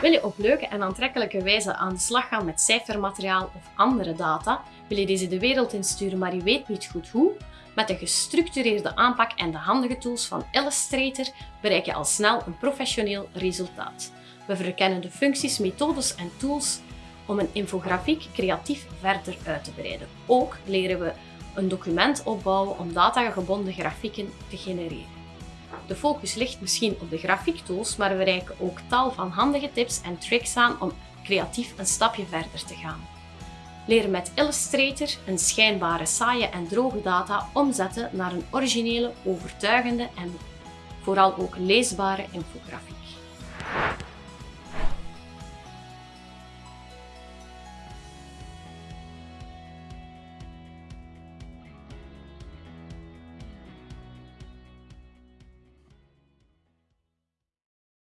Wil je op leuke en aantrekkelijke wijze aan de slag gaan met cijfermateriaal of andere data? Wil je deze de wereld insturen, maar je weet niet goed hoe? Met de gestructureerde aanpak en de handige tools van Illustrator bereik je al snel een professioneel resultaat. We verkennen de functies, methodes en tools om een infografiek creatief verder uit te breiden. Ook leren we een document opbouwen om datagebonden grafieken te genereren. De focus ligt misschien op de grafiektools, maar we reiken ook tal van handige tips en tricks aan om creatief een stapje verder te gaan. Leren met Illustrator een schijnbare saaie en droge data omzetten naar een originele, overtuigende en vooral ook leesbare infografiek.